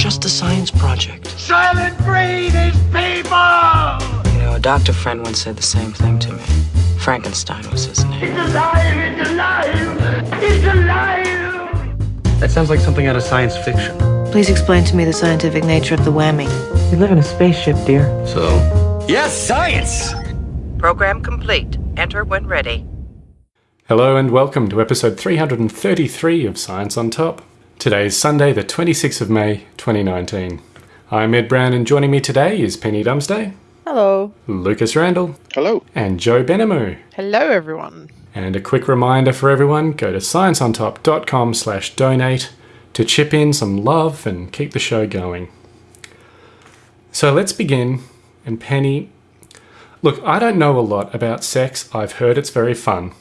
just a science project. Soylent Green is people! You know, a doctor friend once said the same thing to me. Frankenstein was his name. It's alive! It's alive! It's alive! That sounds like something out of science fiction. Please explain to me the scientific nature of the whammy. We live in a spaceship, dear. So? Yes, science! Program complete. Enter when ready. Hello and welcome to episode 333 of Science on Top. Today is Sunday, the 26th of May, 2019. I'm Ed Brown, and joining me today is Penny Dumsday. Hello. Lucas Randall. Hello. And Joe Benamu. Hello, everyone. And a quick reminder for everyone, go to scienceontop.com slash donate to chip in some love and keep the show going. So let's begin. And Penny, look, I don't know a lot about sex. I've heard it's very fun.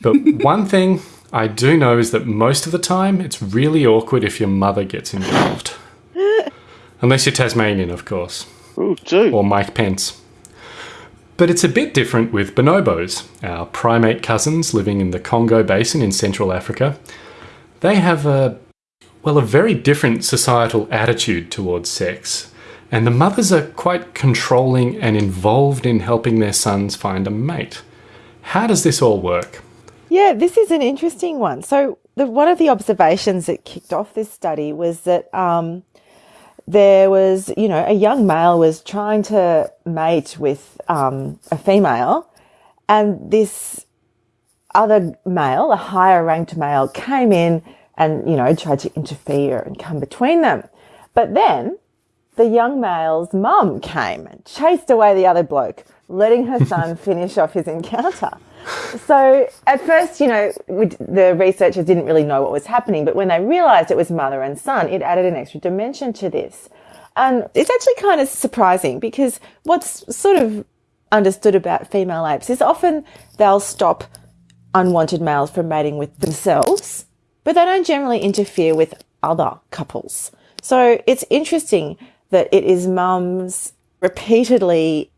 But one thing I do know is that most of the time it's really awkward if your mother gets involved. Unless you're Tasmanian, of course. Ooh. Or Mike Pence. But it's a bit different with bonobos, our primate cousins living in the Congo Basin in Central Africa. They have a, well, a very different societal attitude towards sex. And the mothers are quite controlling and involved in helping their sons find a mate. How does this all work? Yeah, this is an interesting one. So, the, one of the observations that kicked off this study was that um, there was, you know, a young male was trying to mate with um, a female, and this other male, a higher ranked male, came in and, you know, tried to interfere and come between them. But then the young male's mum came and chased away the other bloke, letting her son finish off his encounter. So at first, you know, the researchers didn't really know what was happening, but when they realized it was mother and son, it added an extra dimension to this. And it's actually kind of surprising because what's sort of understood about female apes is often they'll stop unwanted males from mating with themselves, but they don't generally interfere with other couples. So it's interesting that it is mums repeatedly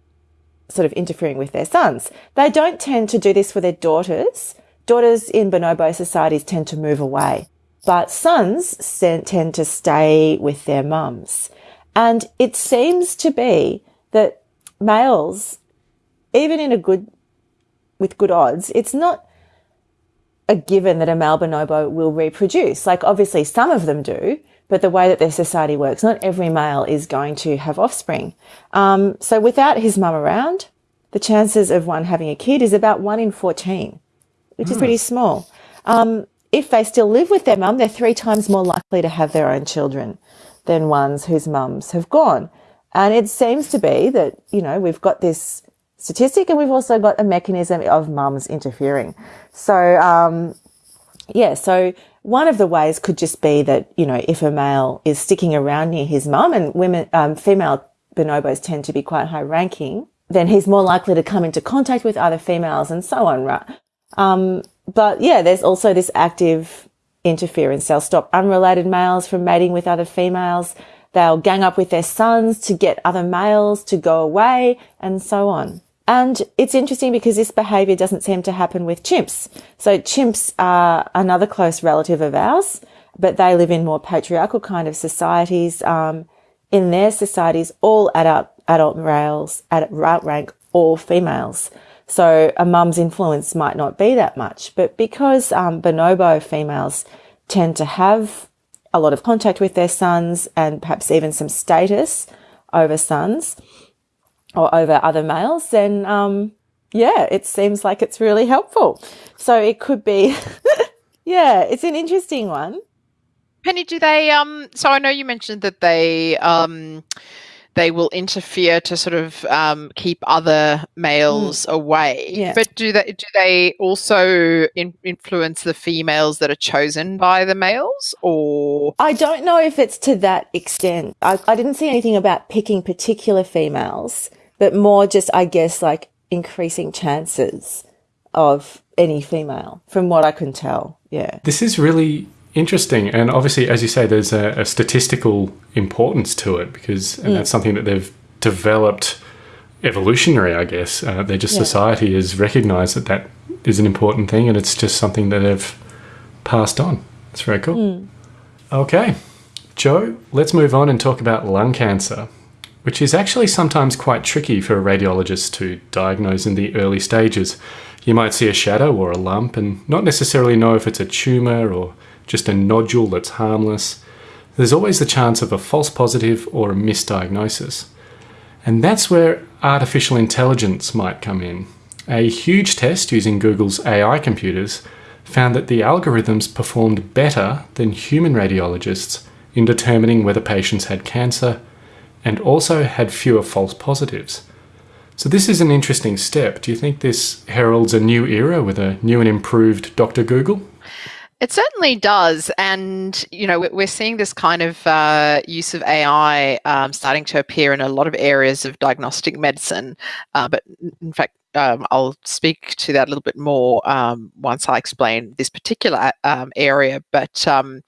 sort of interfering with their sons. They don't tend to do this for their daughters. Daughters in bonobo societies tend to move away, but sons tend to stay with their mums. And it seems to be that males, even in a good, with good odds, it's not a given that a male bonobo will reproduce. Like obviously some of them do, but the way that their society works, not every male is going to have offspring. Um, so without his mum around, the chances of one having a kid is about one in 14, which mm. is pretty hmm. small. Um, if they still live with their mum, they're three times more likely to have their own children than ones whose mums have gone. And it seems to be that, you know, we've got this statistic and we've also got a mechanism of mums interfering. So, um, yeah, so one of the ways could just be that, you know, if a male is sticking around near his mum and women, um, female bonobos tend to be quite high ranking, then he's more likely to come into contact with other females and so on, right? Um, but yeah, there's also this active interference. They'll stop unrelated males from mating with other females. They'll gang up with their sons to get other males to go away and so on. And it's interesting because this behavior doesn't seem to happen with chimps. So chimps are another close relative of ours, but they live in more patriarchal kind of societies. Um, in their societies, all adult, adult males outrank all females. So a mum's influence might not be that much, but because um, bonobo females tend to have a lot of contact with their sons and perhaps even some status over sons, or over other males, then um, yeah, it seems like it's really helpful. So it could be, yeah, it's an interesting one. Penny, do they? Um, so I know you mentioned that they um, they will interfere to sort of um, keep other males mm. away. Yeah. But do they do they also in, influence the females that are chosen by the males, or I don't know if it's to that extent. I, I didn't see anything about picking particular females but more just, I guess, like increasing chances of any female from what I can tell. Yeah. This is really interesting. And obviously, as you say, there's a, a statistical importance to it because and mm. that's something that they've developed evolutionary, I guess. Uh, they're just yeah. society has recognized that that is an important thing and it's just something that they've passed on. It's very cool. Mm. Okay. Joe, let's move on and talk about lung cancer, which is actually sometimes quite tricky for a radiologist to diagnose in the early stages. You might see a shadow or a lump and not necessarily know if it's a tumour or just a nodule that's harmless. There's always the chance of a false positive or a misdiagnosis. And that's where artificial intelligence might come in. A huge test using Google's AI computers found that the algorithms performed better than human radiologists in determining whether patients had cancer and also had fewer false positives. So this is an interesting step. Do you think this heralds a new era with a new and improved Dr. Google? It certainly does, and you know we're seeing this kind of uh, use of AI um, starting to appear in a lot of areas of diagnostic medicine. Uh, but in fact, um, I'll speak to that a little bit more um, once I explain this particular um, area. But um,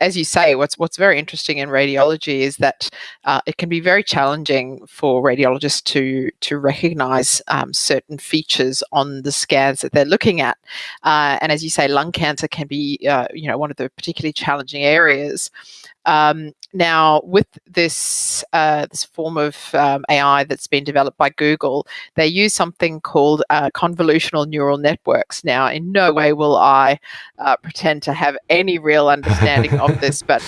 as you say, what's what's very interesting in radiology is that uh, it can be very challenging for radiologists to to recognise um, certain features on the scans that they're looking at. Uh, and as you say, lung cancer can be uh, you know one of the particularly challenging areas. Um, now, with this uh, this form of um, AI that's been developed by Google, they use something called uh, convolutional neural networks. Now, in no way will I uh, pretend to have any real understanding of this, but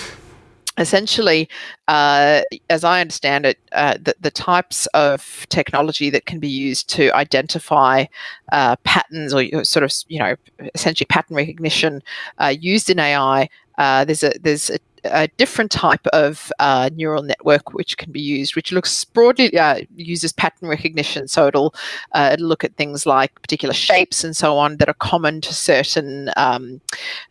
essentially, uh, as I understand it, uh, the, the, types of technology that can be used to identify uh, patterns or sort of, you know, essentially pattern recognition uh, used in AI, uh, there's a there's a a different type of uh, neural network which can be used, which looks broadly uh, uses pattern recognition. So it'll, uh, it'll look at things like particular shapes and so on that are common to certain. Um,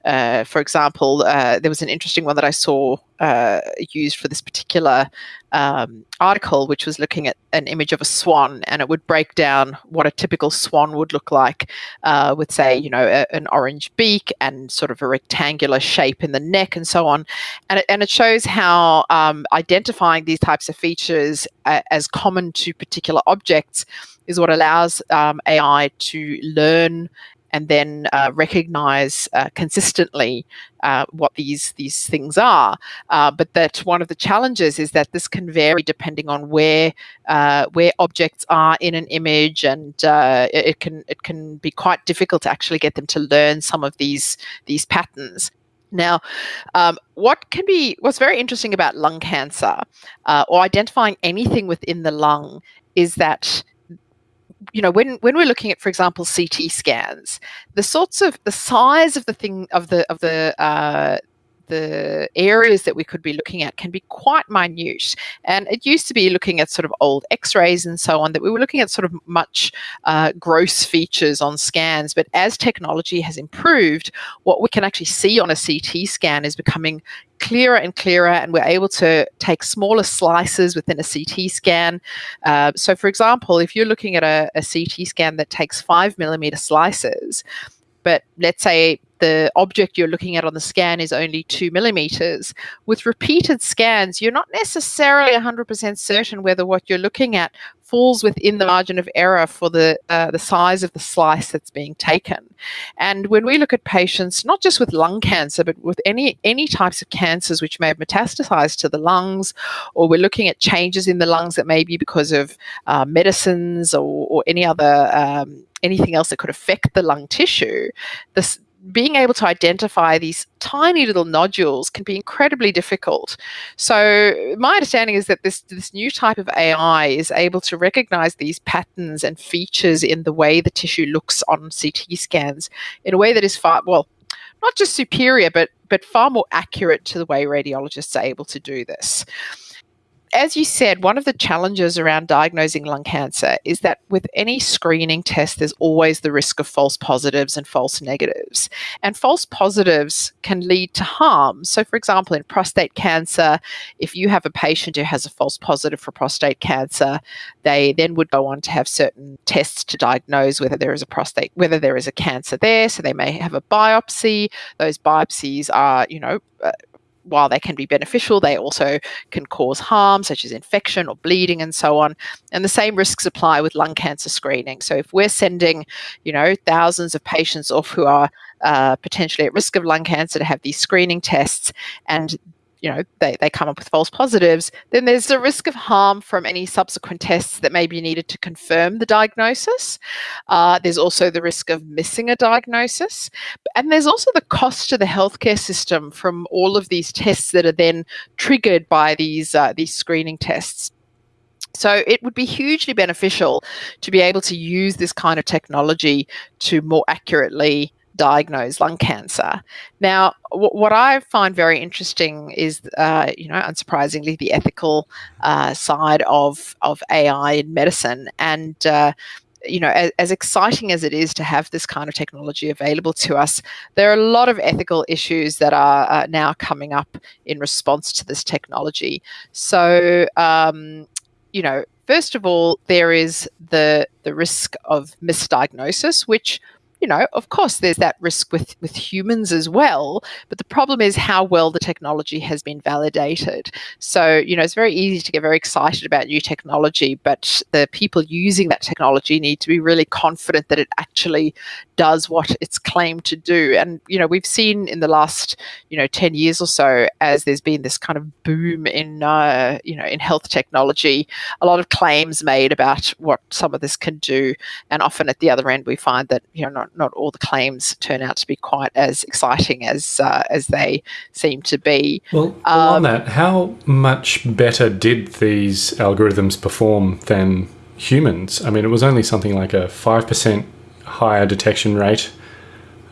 uh, for example, uh, there was an interesting one that I saw uh, used for this particular um, article, which was looking at an image of a swan, and it would break down what a typical swan would look like, uh, with say, you know, a, an orange beak and sort of a rectangular shape in the neck, and so on. And it, and it shows how um, identifying these types of features uh, as common to particular objects is what allows um, AI to learn and then uh, recognize uh, consistently uh, what these these things are. Uh, but that one of the challenges is that this can vary depending on where uh, where objects are in an image, and it, it can it can be quite difficult to actually get them to learn some of these these patterns. Now, um, what can be what's very interesting about lung cancer uh, or identifying anything within the lung is that you know when when we're looking at for example ct scans the sorts of the size of the thing of the of the uh, the areas that we could be looking at can be quite minute. And it used to be looking at sort of old x rays and so on, that we were looking at sort of much uh, gross features on scans. But as technology has improved, what we can actually see on a CT scan is becoming clearer and clearer, and we're able to take smaller slices within a CT scan. Uh, so, for example, if you're looking at a, a CT scan that takes five millimeter slices, but let's say the object you're looking at on the scan is only two millimeters. With repeated scans, you're not necessarily 100% certain whether what you're looking at falls within the margin of error for the uh, the size of the slice that's being taken. And when we look at patients, not just with lung cancer, but with any any types of cancers which may have metastasized to the lungs, or we're looking at changes in the lungs that may be because of uh, medicines or, or any other um, anything else that could affect the lung tissue, this being able to identify these tiny little nodules can be incredibly difficult. So my understanding is that this this new type of AI is able to recognize these patterns and features in the way the tissue looks on CT scans in a way that is far well not just superior but but far more accurate to the way radiologists are able to do this as you said, one of the challenges around diagnosing lung cancer is that with any screening test, there's always the risk of false positives and false negatives. And false positives can lead to harm. So, for example, in prostate cancer, if you have a patient who has a false positive for prostate cancer, they then would go on to have certain tests to diagnose whether there is a prostate, whether there is a cancer there. So, they may have a biopsy. Those biopsies are, you know, uh, while they can be beneficial, they also can cause harm, such as infection or bleeding and so on. And the same risks apply with lung cancer screening. So if we're sending, you know, thousands of patients off who are uh, potentially at risk of lung cancer to have these screening tests, and you know they, they come up with false positives then there's the risk of harm from any subsequent tests that may be needed to confirm the diagnosis. Uh, there's also the risk of missing a diagnosis. And there's also the cost to the healthcare system from all of these tests that are then triggered by these uh, these screening tests. So it would be hugely beneficial to be able to use this kind of technology to more accurately diagnose lung cancer. Now, what I find very interesting is, uh, you know, unsurprisingly, the ethical uh, side of of AI in medicine, and uh, you know, as, as, exciting as it is to have this kind of technology available to us, there are a lot of ethical issues that are uh, now coming up in response to this technology. So, um, you know, first of all, there is the the risk of misdiagnosis, which you know, of course, there's that risk with, with humans as well. But the problem is how well the technology has been validated. So, you know, it's very easy to get very excited about new technology, but the people using that technology need to be really confident that it actually does what it's claimed to do. And, you know, we've seen in the last, you know, 10 years or so, as there's been this kind of boom in, uh, you know, in health technology, a lot of claims made about what some of this can do. And often at the other end, we find that, you know, not not all the claims turn out to be quite as exciting as uh, as they seem to be. Well, um, on that, how much better did these algorithms perform than humans? I mean, it was only something like a five percent higher detection rate.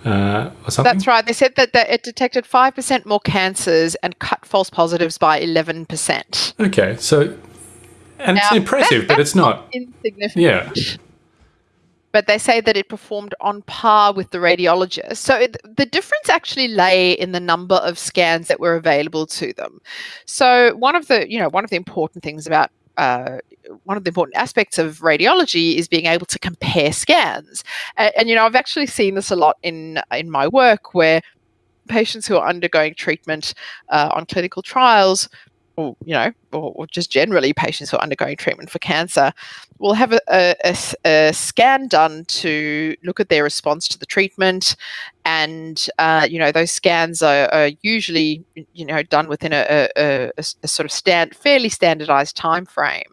Uh, or something? That's right. They said that, that it detected 5% more cancers and cut false positives by 11%. Okay, so, and now, it's impressive, that, but it's not. Insignificant. Yeah but they say that it performed on par with the radiologist. So it, the difference actually lay in the number of scans that were available to them. So one of the, you know, one of the important things about uh, one of the important aspects of radiology is being able to compare scans. And, and, you know, I've actually seen this a lot in in my work where patients who are undergoing treatment uh, on clinical trials or you know, or, or, just generally patients who are undergoing treatment for cancer, will have a, a, a, scan done to look at their response to the treatment, and uh, you know those scans are, are, usually you know done within a, a sort of stand fairly standardized time frame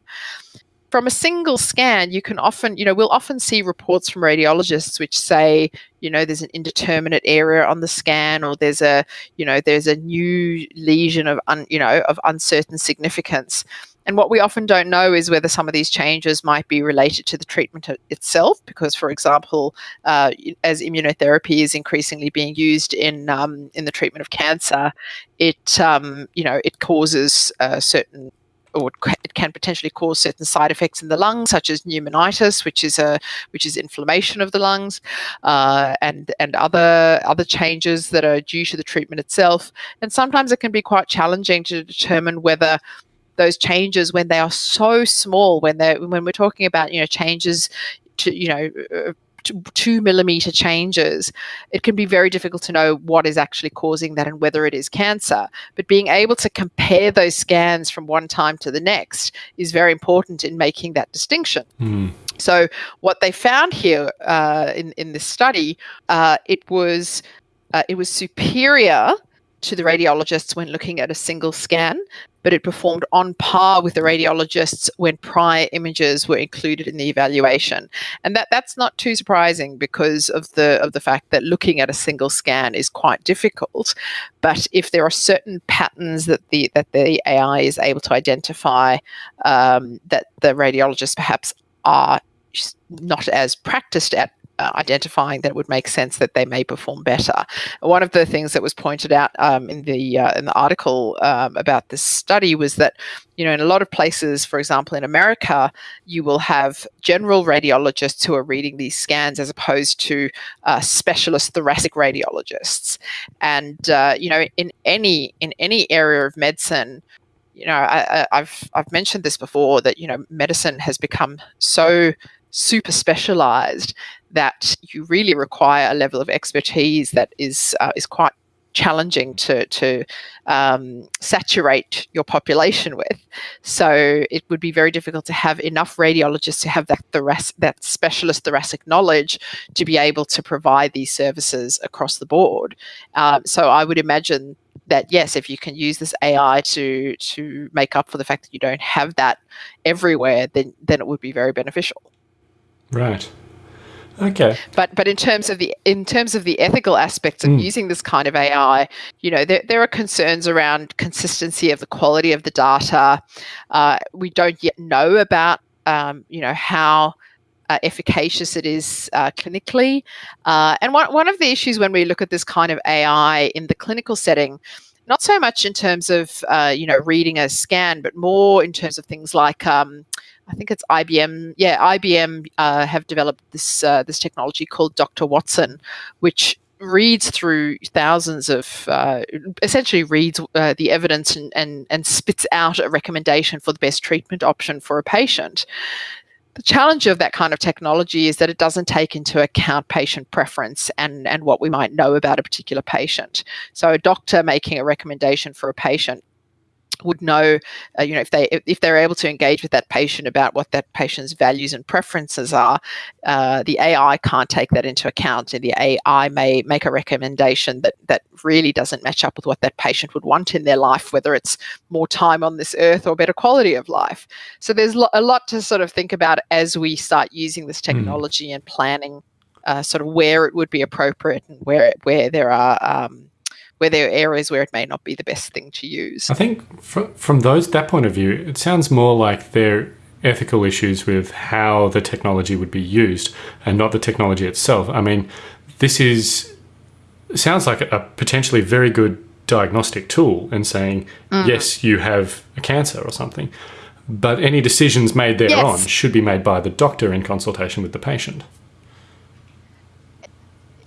from a single scan, you can often, you know, we'll often see reports from radiologists which say, you know, there's an indeterminate area on the scan, or there's a, you know, there's a new lesion of, un, you know, of uncertain significance. And what we often don't know is whether some of these changes might be related to the treatment itself, because, for example, uh, as immunotherapy is increasingly being used in um, in the treatment of cancer, it um, you know it causes uh, certain or it can potentially cause certain side effects in the lungs, such as pneumonitis, which is a which is inflammation of the lungs, uh, and and other other changes that are due to the treatment itself. And sometimes it can be quite challenging to determine whether those changes, when they are so small, when they when we're talking about you know changes to you know uh, two millimeter changes, it can be very difficult to know what is actually causing that and whether it is cancer. But being able to compare those scans from one time to the next is very important in making that distinction. Mm. So, what they found here uh, in in this study, uh, it was uh, it was superior to the radiologists when looking at a single scan, but it performed on par with the radiologists when prior images were included in the evaluation. And that, that's not too surprising because of the of the fact that looking at a single scan is quite difficult. But if there are certain patterns that the that the AI is able to identify um, that the radiologists perhaps are not as practiced at identifying that it would make sense that they may perform better. One of the things that was pointed out um, in the uh, in the article um, about this study was that you know in a lot of places, for example in America, you will have general radiologists who are reading these scans as opposed to uh, specialist thoracic radiologists, and uh, you know in any in any area of medicine you know, I, have I've mentioned this before that you know medicine has become so super specialized that you really require a level of expertise that is uh, is quite challenging to to um, saturate your population with. So it would be very difficult to have enough radiologists to have that that specialist thoracic knowledge to be able to provide these services across the board. Um, so I would imagine that yes, if you can use this AI to to make up for the fact that you don't have that everywhere, then then it would be very beneficial. Right. Okay. But but in terms of the in terms of the ethical aspects of mm. using this kind of AI, you know, there, there are concerns around consistency of the quality of the data. Uh, we don't yet know about um, you know how uh, efficacious it is uh, clinically. Uh, and one, one of the issues when we look at this kind of AI in the clinical setting, not so much in terms of uh, you know reading a scan, but more in terms of things like um, I think it's IBM. Yeah, IBM uh, have developed this uh, this technology called Dr. Watson, which reads through thousands of uh, essentially reads uh, the evidence and, and and spits out a recommendation for the best treatment option for a patient the challenge of that kind of technology is that it doesn't take into account patient preference and, and what we might know about a particular patient. So a doctor making a recommendation for a patient would know, uh, you know, if they if they're able to engage with that patient about what that patient's values and preferences are, uh, the AI can't take that into account, and the AI may make a recommendation that that really doesn't match up with what that patient would want in their life, whether it's more time on this earth or better quality of life. So there's lo- a lot to sort of think about as we start using this hmm. technology mm. and planning, uh, sort of where it would be appropriate and where where there are um, where there are areas where it may not be the best thing to use. I think from, from those that point of view, it sounds more like there are ethical issues with how the technology would be used and not the technology itself. I mean, this is sounds like a potentially very good diagnostic tool and saying, mm. yes, you have a cancer or something. But any decisions made thereon yes. should be made by the doctor in consultation with the patient.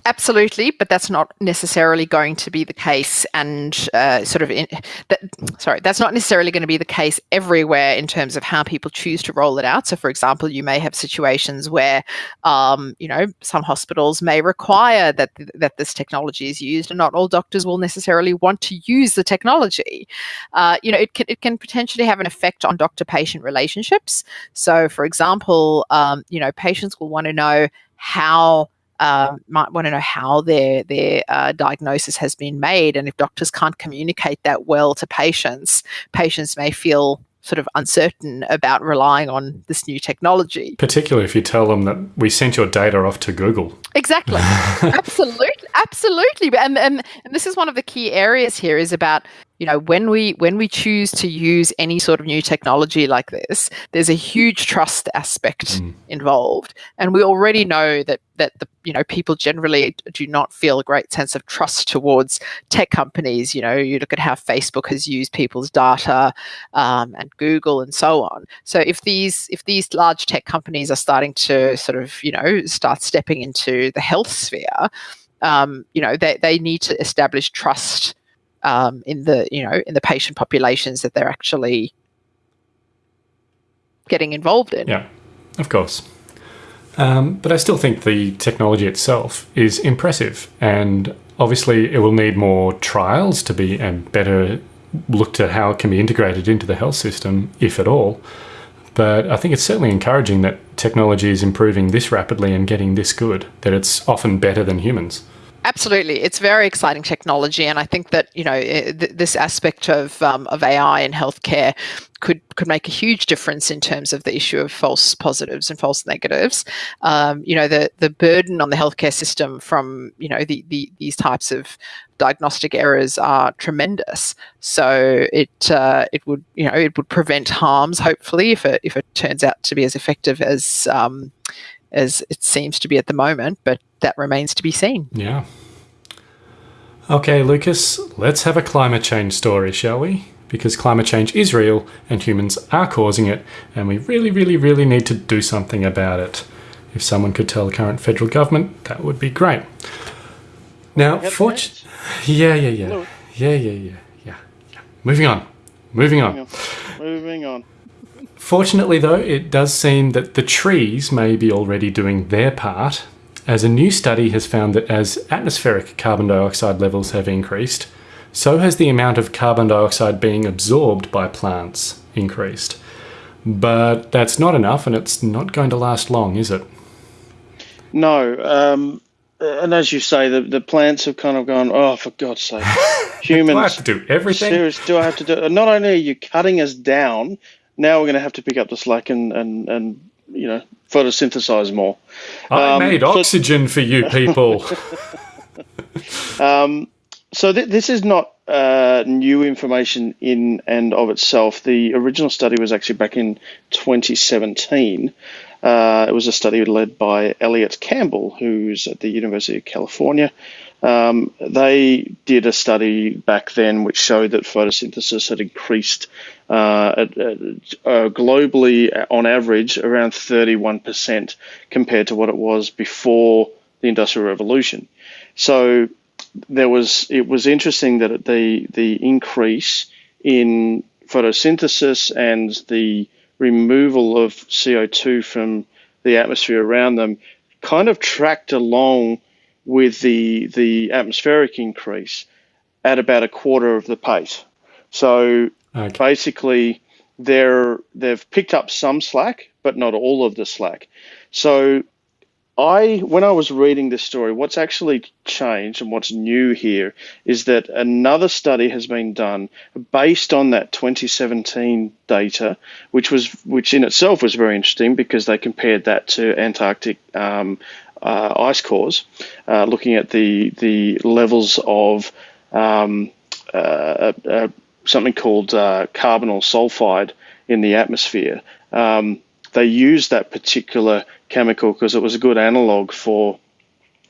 Absolutely, but that's not necessarily going to be the case, and uh, sort of, in, that, sorry, that's not necessarily going to be the case everywhere in terms of how people choose to roll it out. So, for example, you may have situations where, um, you know, some hospitals may require that that this technology is used, and not all doctors will necessarily want to use the technology. Uh, you know, it can it can potentially have an effect on doctor-patient relationships. So, for example, um, you know, patients will want to know how uh, might want to know how their their uh, diagnosis has been made, and if doctors can't communicate that well to patients, patients may feel sort of uncertain about relying on this new technology. Particularly if you tell them that we sent your data off to Google. Exactly. absolutely. Absolutely. And, and and this is one of the key areas here is about you know when we when we choose to use any sort of new technology like this there's a huge trust aspect mm. involved. And we already know that that the you know people generally do not feel a great sense of trust towards tech companies. You know you look at how facebook has used people's data um, and google and so on. So if these if these large tech companies are starting to sort of you know start stepping into the health sphere um, you know they, they need to establish trust um, in the you know in the patient populations that they're actually getting involved in. Yeah, of course. Um, but I still think the technology itself is impressive, and obviously it will need more trials to be and better looked at how it can be integrated into the health system, if at all. But I think it's certainly encouraging that technology is improving this rapidly and getting this good, that it's often better than humans. Absolutely, it's very exciting technology, and I think that you know th- this aspect of um, of AI in healthcare could could make a huge difference in terms of the issue of false positives and false negatives. Um, you know, the the burden on the healthcare system from you know the, the these types of diagnostic errors are tremendous. So it uh, it would you know it would prevent harms hopefully if it if it turns out to be as effective as um, as it seems to be at the moment, but that remains to be seen. Yeah. Okay, Lucas, let's have a climate change story, shall we? Because climate change is real and humans are causing it, and we really, really, really need to do something about it. If someone could tell the current federal government, that would be great. Now, fortunately, yeah, yeah, yeah, yeah, yeah, yeah, yeah, yeah. Moving on. Moving on. Moving on. Fortunately, though, it does seem that the trees may be already doing their part, as a new study has found that as atmospheric carbon dioxide levels have increased, so has the amount of carbon dioxide being absorbed by plants increased. But that's not enough, and it's not going to last long, is it? No. Um, and as you say, the, the plants have kind of gone, oh, for God's sake, humans. do I have to do everything? Serious, do I have to do? Not only are you cutting us down, now we're going to have to pick up the slack and, and, and you know, photosynthesize more. I um, made oxygen so, for you people. um, so th- this is not uh, new information in and of itself. The original study was actually back in 2017. Uh, it was a study led by Elliot Campbell, who's at the University of California. Um, they did a study back then which showed that photosynthesis had increased uh, uh, globally on average around 31% compared to what it was before the Industrial Revolution. So there was it was interesting that the the increase in photosynthesis and the removal of CO2 from the atmosphere around them kind of tracked along with the the atmospheric increase at about a quarter of the pace. So okay. basically, they're they've picked up some slack, but not all of the slack. So I, when I was reading this story, what's actually changed and what's new here is that another study has been done based on that 2017 data, which was, which in itself was very interesting because they compared that to Antarctic um, uh, ice cores, uh, looking at the the levels of um, uh, uh something called uh, carbonyl sulfide in the atmosphere. Um, they used that particular chemical because it was a good analog for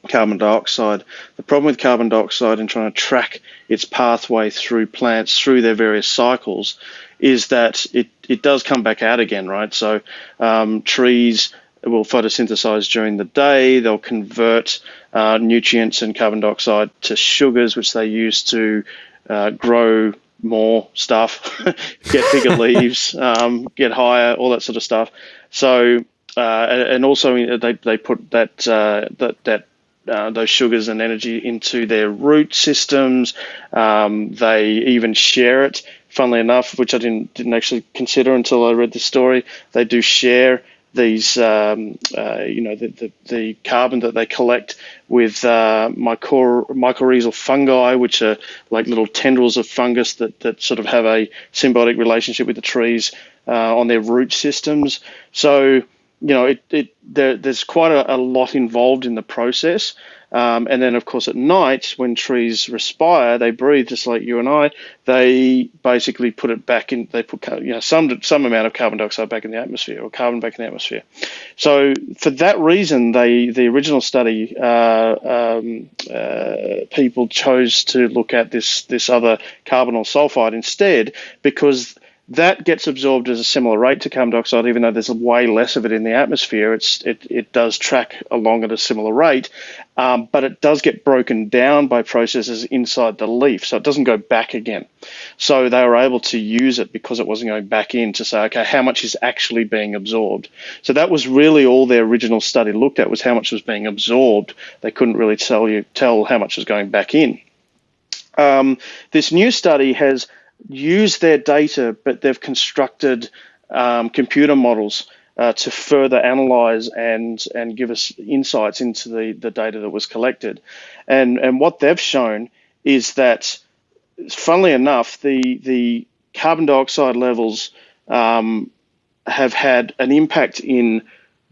carbon dioxide. The problem with carbon dioxide and trying to track its pathway through plants through their various cycles is that it, it does come back out again, right? So um, trees will photosynthesize during the day. They'll convert uh, nutrients and carbon dioxide to sugars, which they use to uh, grow more stuff, get bigger leaves, um, get higher, all that sort of stuff. So, uh, and also they, they put that uh, that that uh, those sugars and energy into their root systems. Um, they even share it. Funnily enough, which I didn't didn't actually consider until I read the story, they do share these, um, uh, you know, the, the, the, carbon that they collect with uh, mycor- mycorrhizal fungi, which are like little tendrils of fungus that, that sort of have a symbiotic relationship with the trees uh, on their root systems. So, you know, it, it there, there's quite a, a, lot involved in the process. Um, and then, of course, at night, when trees respire, they breathe just like you and I. They basically put it back in. They put you know some some amount of carbon dioxide back in the atmosphere, or carbon back in the atmosphere. So for that reason, they the original study uh, um, uh, people chose to look at this this other carbonyl sulfide instead because that gets absorbed at a similar rate to carbon dioxide, even though there's way less of it in the atmosphere. It's it, it does track along at a similar rate, um, but it does get broken down by processes inside the leaf, so it doesn't go back again. So they were able to use it because it wasn't going back in to say, okay, how much is actually being absorbed? So that was really all their original study looked at was how much was being absorbed. They couldn't really tell you tell how much was going back in. Um, this new study has use their data, but they've constructed um, computer models uh, to further analyze and and give us insights into the, the data that was collected. And and what they've shown is that, funnily enough, the the carbon dioxide levels um, have had an impact in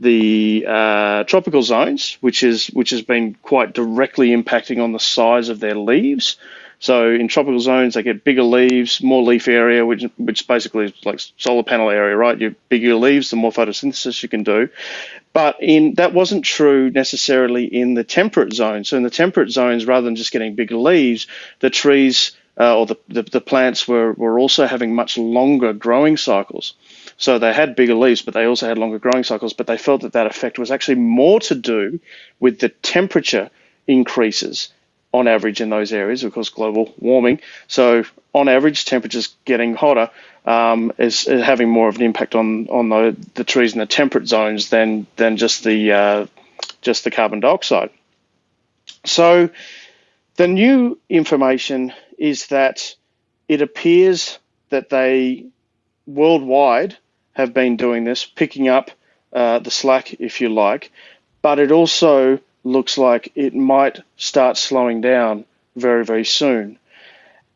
the uh, tropical zones, which is which has been quite directly impacting on the size of their leaves. So in tropical zones, they get bigger leaves, more leaf area, which which basically is like solar panel area, right? You bigger leaves, the more photosynthesis you can do. But in that wasn't true necessarily in the temperate zones. So in the temperate zones, rather than just getting bigger leaves, the trees uh, or the, the, the plants were, were also having much longer growing cycles. So they had bigger leaves, but they also had longer growing cycles. But they felt that that effect was actually more to do with the temperature increases on average in those areas, of course, global warming. So on average, temperatures getting hotter um, is, is, having more of an impact on on the, the trees in the temperate zones than than just the uh, just the carbon dioxide. So the new information is that it appears that they worldwide have been doing this, picking up uh, the slack, if you like, but it also looks like it might start slowing down very, very soon.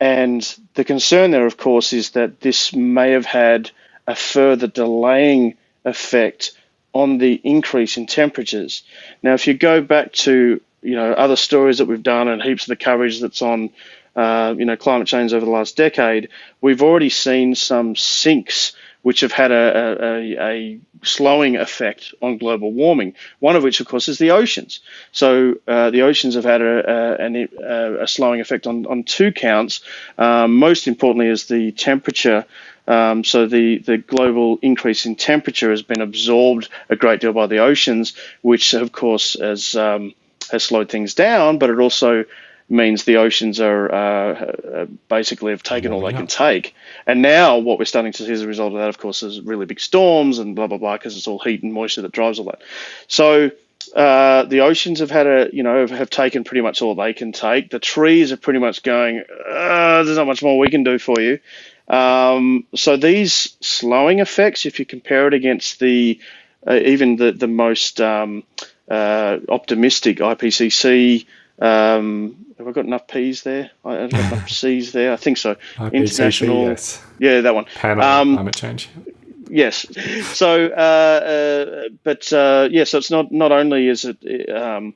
And the concern there, of course, is that this may have had a further delaying effect on the increase in temperatures. Now, if you go back to you know other stories that we've done and heaps of the coverage that's on uh, you know climate change over the last decade, we've already seen some sinks which have had a, a, a, slowing effect on global warming. One of which, of course, is the oceans. So uh, the oceans have had a, a, a, slowing effect on, on two counts. Um, most importantly, is the temperature. Um, so the, the global increase in temperature has been absorbed a great deal by the oceans, which, of course, has um, has slowed things down, but it also means the oceans are uh, uh, basically have taken all they can take. And now what we're starting to see as a result of that, of course, is really big storms and blah blah blah, because it's all heat and moisture that drives all that. So uh, the oceans have had a you know have, have, taken pretty much all they can take. The trees are pretty much going. Uh, there's not much more we can do for you. Um, so these slowing effects, if you compare it against the uh, even the the most um, uh, optimistic IPCC um, have I got enough P's there? I've got enough C's there. I think so. IPCC, International. Yes. Yeah, that one. Panel um, climate change. Yes. So, uh, uh, but uh, yeah, so it's not not only is it um,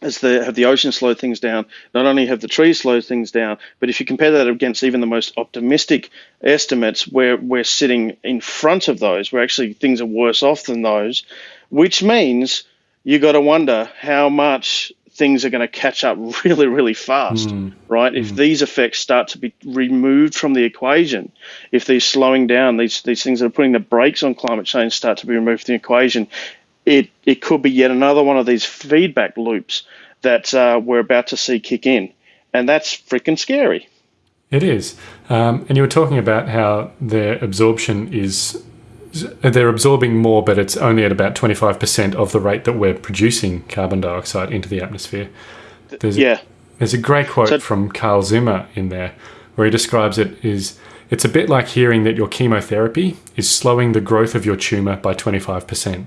as the have the ocean slowed things down, not only have the trees slowed things down, but if you compare that against even the most optimistic estimates, where we're sitting in front of those, where actually things are worse off than those, which means you got to wonder how much things are going to catch up really, really fast, mm. right? Mm. If these effects start to be removed from the equation, if these slowing down, these these things that are putting the brakes on climate change start to be removed from the equation, it it could be yet another one of these feedback loops that uh, we're about to see kick in, and that's freaking scary. It is, um, and you were talking about how their absorption is they're absorbing more, but it's only at about 25% of the rate that we're producing carbon dioxide into the atmosphere. There's yeah. A, there's a great quote so, from Carl Zimmer in there where he describes it is it's a bit like hearing that your chemotherapy is slowing the growth of your tumor by 25%.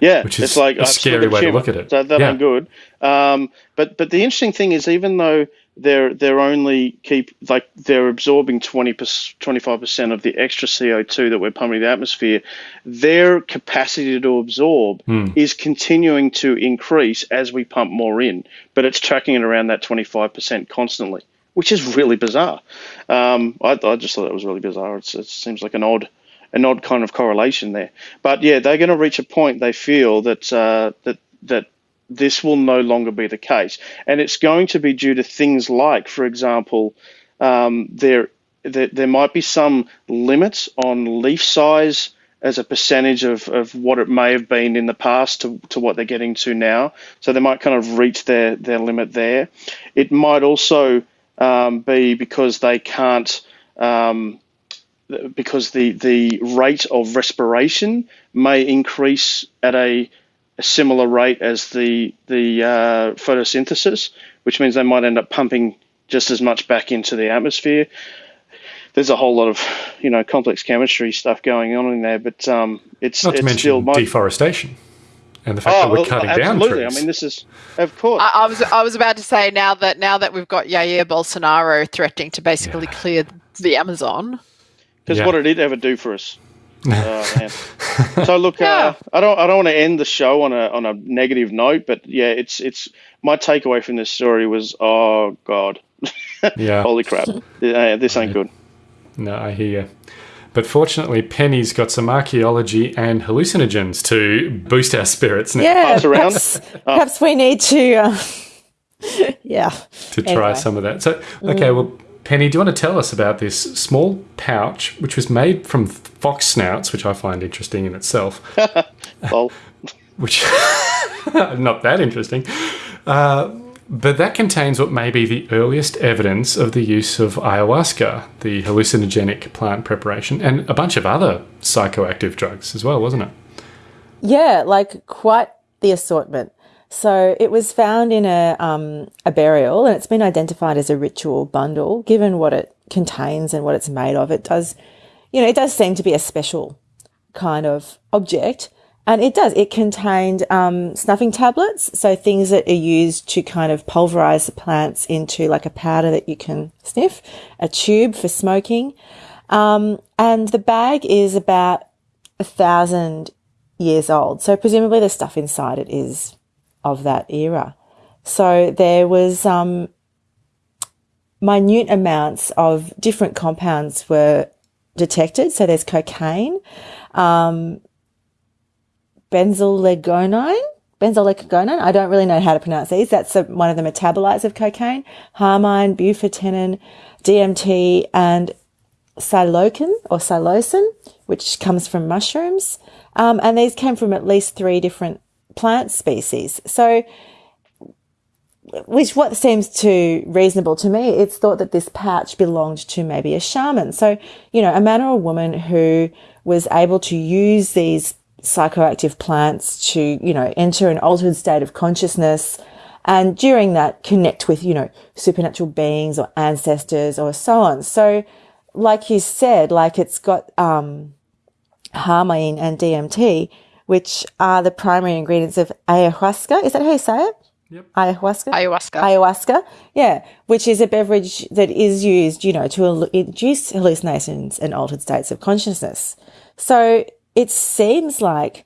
Yeah, which is it's like a scary way to look at it. So that yeah. ain't good. Um, but but the interesting thing is, even though they're they're only keep like they're absorbing 20 25 percent of the extra CO2 that we're pumping the atmosphere. Their capacity to absorb mm. is continuing to increase as we pump more in, but it's tracking it around that 25 percent constantly, which is really bizarre. Um, I, I just thought it was really bizarre. It's, it seems like an odd an odd kind of correlation there. But yeah, they're going to reach a point they feel that uh, that that this will no longer be the case. And it's going to be due to things like, for example, um, there, there, there might be some limits on leaf size as a percentage of, of what it may have been in the past to, to what they're getting to now. So they might kind of reach their, their limit there. It might also um, be because they can't, um, because the, the rate of respiration may increase at a a similar rate as the the uh, photosynthesis, which means they might end up pumping just as much back into the atmosphere. There's a whole lot of you know complex chemistry stuff going on in there, but um, it's not to it's mention still deforestation and the fact oh, that we're well, cutting absolutely. down trees. I mean, this is of course. I, I, was I was about to say now that now that we've got Jair Bolsonaro threatening to basically yeah. clear the Amazon. Because yeah. what did it ever do for us? oh, so look, yeah. uh, I don't I don't want to end the show on a on a negative note, but yeah, it's it's my takeaway from this story was oh god, yeah, holy crap, yeah, this ain't good. No, I hear you. But fortunately, Penny's got some archaeology and hallucinogens to boost our spirits now. Yeah, perhaps, oh. perhaps we need to, uh, yeah, to try anyway. some of that. So, okay, mm. well, Penny, do you want to tell us about this small pouch which was made from fox snouts, which I find interesting in itself? well, which not that interesting. Uh, but that contains what may be the earliest evidence of the use of ayahuasca, the hallucinogenic plant preparation, and a bunch of other psychoactive drugs as well, wasn't it? Yeah, like quite the assortment. So it was found in a, um, a burial and it's been identified as a ritual bundle. Given what it contains and what it's made of, it does, you know, it does seem to be a special kind of object. And it does. It contained um, snuffing tablets, so things that are used to kind of pulverize the plants into like a powder that you can sniff, a tube for smoking. Um, and the bag is about a thousand years old. So presumably the stuff inside it is of that era. So there was um, minute amounts of different compounds were detected. So there's cocaine, um. Benzoylecgonine. I don't really know how to pronounce these. That's a, one of the metabolites of cocaine. Harmine, bufotenin, DMT, and psilocybe or psilocin, which comes from mushrooms. Um, and these came from at least three different plant species. So, which what seems to reasonable to me, it's thought that this pouch belonged to maybe a shaman. So, you know, a man or a woman who was able to use these psychoactive plants to, you know, enter an altered state of consciousness and during that connect with, you know, supernatural beings or ancestors or so on. So, like you said, like it's got, um, harmine and DMT, which are the primary ingredients of ayahuasca. Is that how you say it? Yep. Ayahuasca? Ayahuasca. Ayahuasca. Yeah. Which is a beverage that is used, you know, to induce hallucinations and altered states of consciousness. So it seems like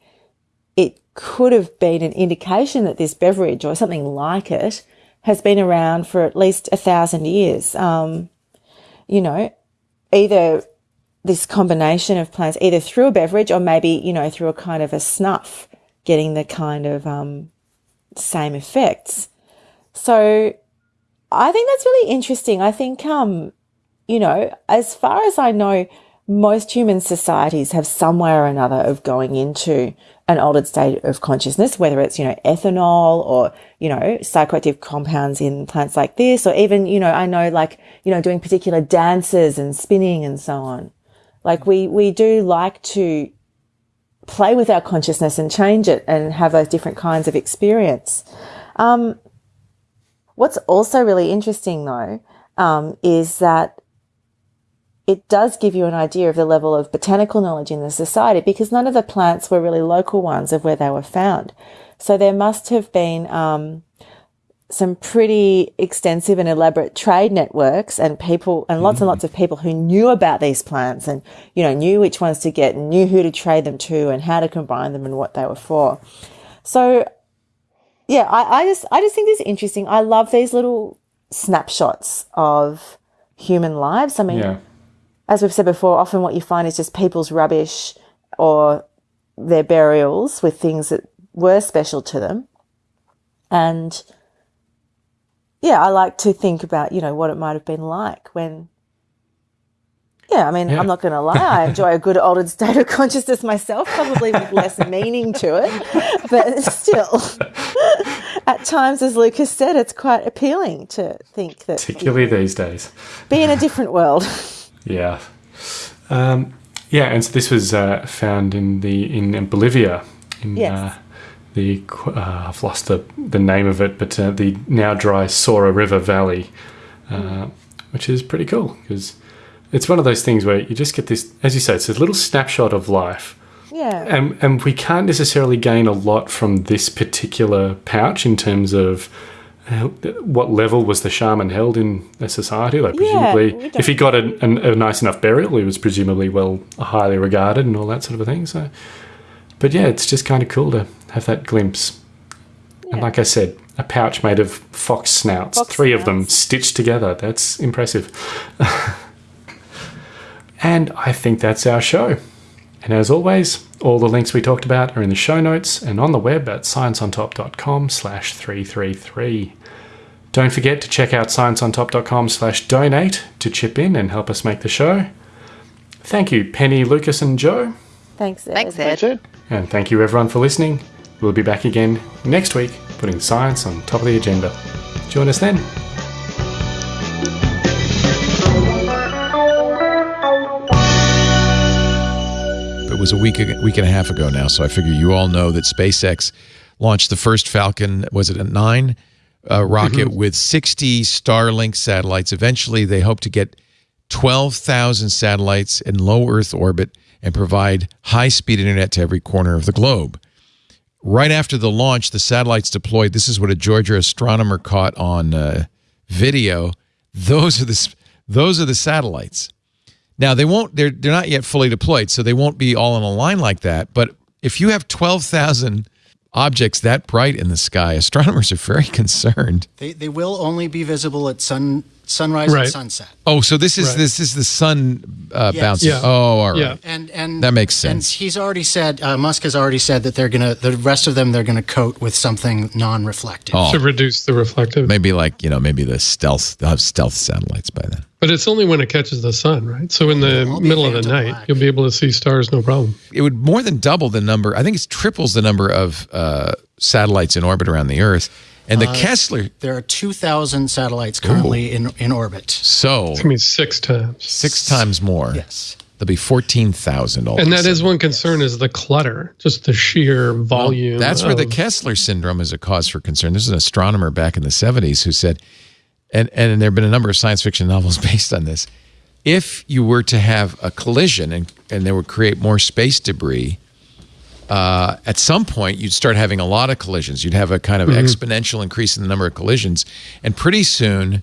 it could have been an indication that this beverage or something like it has been around for at least a thousand years. Um, you know, either this combination of plants, either through a beverage or maybe, you know, through a kind of a snuff, getting the kind of um, same effects. So I think that's really interesting. I think, um, you know, as far as I know, most human societies have some way or another of going into an altered state of consciousness, whether it's, you know, ethanol or, you know, psychoactive compounds in plants like this, or even, you know, I know like, you know, doing particular dances and spinning and so on. Like we, we do like to play with our consciousness and change it and have those different kinds of experience. Um, what's also really interesting though, um, is that it does give you an idea of the level of botanical knowledge in the society because none of the plants were really local ones of where they were found. So there must have been, um, some pretty extensive and elaborate trade networks and people and lots mm. and lots of people who knew about these plants and, you know, knew which ones to get and knew who to trade them to and how to combine them and what they were for. So yeah, I, I just, I just think this is interesting. I love these little snapshots of human lives. I mean, yeah. as we've said before, often what you find is just people's rubbish or their burials with things that were special to them. And, yeah, I like to think about, you know, what it might have been like when. Yeah, I mean, yeah. I'm not going to lie. I enjoy a good altered state of consciousness myself, probably with less meaning to it. But still, at times, as Lucas said, it's quite appealing to think that. Particularly these days. Be in a different world. yeah. Um, yeah, and so this was uh, found in the in Bolivia in yes. uh, the uh, I've lost the, the name of it, but uh, the now dry Sora River Valley, uh, which is pretty cool because it's one of those things where you just get this, as you say, it's a little snapshot of life. Yeah. And, and we can't necessarily gain a lot from this particular pouch in terms of uh, what level was the shaman held in a society? Like presumably, yeah, if he got a, a, a, nice enough burial, he was presumably well highly regarded and all that sort of a thing. So, but yeah, it's just kind of cool to have that glimpse. Yeah. And like I said, a pouch made of fox snouts, fox three snouts. of them stitched together. That's impressive. and I think that's our show. And as always, all the links we talked about are in the show notes and on the web at scienceontop.com slash 333. Don't forget to check out scienceontop.com slash donate to chip in and help us make the show. Thank you, Penny, Lucas, and Joe. Thanks, Ed. Thanks, Ed. Thanks, Ed. And thank you, everyone, for listening. We'll be back again next week, putting science on top of the agenda. Join us then. It was a week, week and a half ago now, so I figure you all know that SpaceX launched the first Falcon, was it a nine uh, rocket mm-hmm. with 60 Starlink satellites. Eventually, they hope to get 12,000 satellites in low Earth orbit and provide high speed internet to every corner of the globe. Right after the launch, the satellites deployed. This is what a Georgia astronomer caught on uh, video. Those are the those are the satellites. Now they won't. They're they're not yet fully deployed, so they won't be all in a line like that. But if you have twelve thousand objects that bright in the sky, astronomers are very concerned. They, they will only be visible at sun sunrise Right. and sunset. Oh, so this is Right. this is the sun uh, Yes. bouncing. Yeah. Oh, all right. Yeah. And and That makes sense. And sense. he's already said uh, Musk has already said that they're gonna the rest of them they're gonna coat with something non-reflective. Oh. To reduce the reflective. Maybe like you know, maybe the stealth. They'll have stealth satellites by then. But it's only when it catches the sun, right? So in the It'll all be middle of the night, black. you'll be able to see stars no problem. It would more than double the number. I think it's triples the number of uh, satellites in orbit around the Earth. And the Uh, Kessler, There are 2,000 satellites currently in, in orbit. so I mean, six times. six times more. Yes. There'll be fourteen thousand. all And that is one concern is the clutter, just the sheer volume. That's where the Kessler syndrome is a cause for concern. There's an astronomer back in the 70s who said, and, and there have been a number of science fiction novels based on this. If you were to have a collision and, and they would create more space debris, uh, at some point you'd start having a lot of collisions. You'd have a kind of exponential increase in the number of collisions. And pretty soon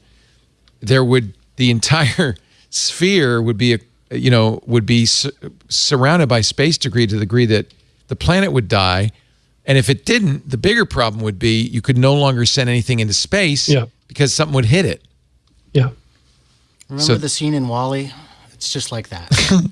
there would, the entire sphere would be, a, you know, would be su- surrounded by space debris to the degree that the planet would die. And if it didn't, the bigger problem would be you could no longer send anything into space Yeah. because something would hit it. Yeah. Remember So- the scene in WALL-E? It's just like that.